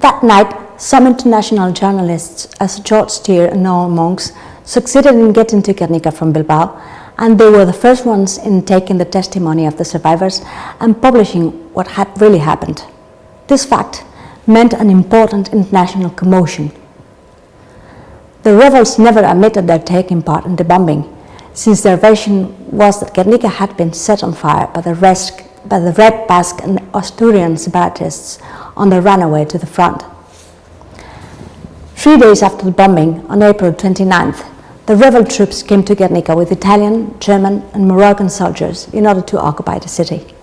That night, some international journalists, as George Steer and Noel Monks, succeeded in getting to Guernica from Bilbao, and they were the first ones in taking the testimony of the survivors and publishing what had really happened. This fact meant an important international commotion. The rebels never admitted their taking part in the bombing, since their version was that Guernica had been set on fire by the, rest, by the Red Basque and Asturian separatists on their runaway to the front. Three days after the bombing, on April 29th, the rebel troops came to Guernica with Italian, German and Moroccan soldiers in order to occupy the city.